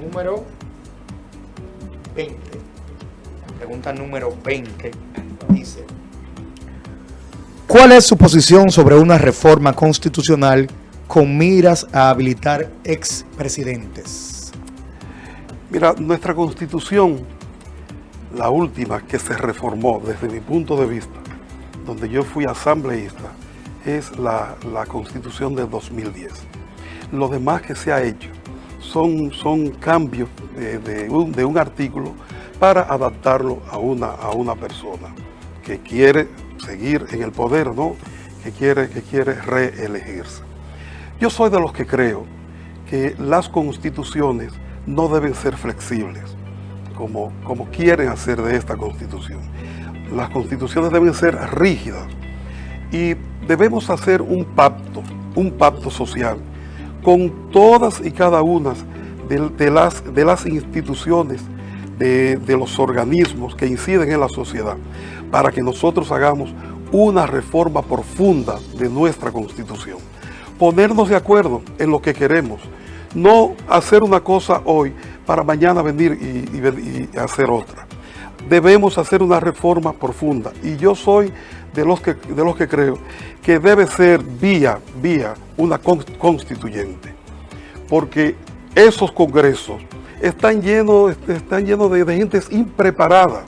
número 20. Pregunta número 20 dice, ¿cuál es su posición sobre una reforma constitucional con miras a habilitar expresidentes? Mira, nuestra constitución, la última que se reformó desde mi punto de vista, donde yo fui asambleísta, es la, la constitución de 2010. Lo demás que se ha hecho son, son cambios de, un, artículo para adaptarlo a una, a una persona que quiere seguir en el poder, ¿no? que, quiere, que quiere reelegirse. Yo soy de los que creo que las constituciones no deben ser flexibles, como, como quieren hacer de esta constitución. Las constituciones deben ser rígidas y debemos hacer un pacto, un pacto social con todas y cada una de, las, de las instituciones, de, de los organismos que inciden en la sociedad, para que nosotros hagamos una reforma profunda de nuestra Constitución. Ponernos de acuerdo en lo que queremos, no hacer una cosa hoy para mañana venir y, hacer otra. Debemos hacer una reforma profunda y yo soy de los que, de los que creo que debe ser vía, vía una constituyente. Porque esos congresos están llenos, están llenos de, gente impreparada.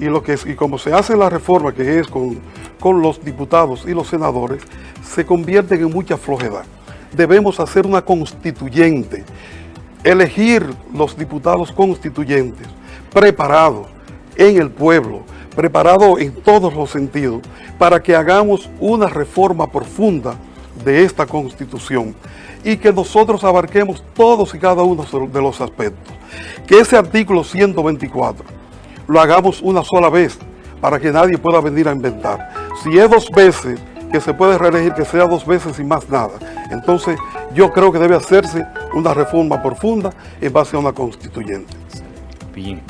Y, lo que y como se hace la reforma, que es con, con los diputados y los senadores, se convierten en mucha flojedad. Debemos hacer una constituyente, elegir los diputados constituyentes preparados en el pueblo, preparados en todos los sentidos, para que hagamos una reforma profunda de esta Constitución y que nosotros abarquemos todos y cada uno de los aspectos. Que ese artículo 124 lo hagamos una sola vez para que nadie pueda venir a inventar. Si es dos veces que se puede reelegir, que sea dos veces y más nada. Entonces yo creo que debe hacerse una reforma profunda en base a una constituyente. Bien.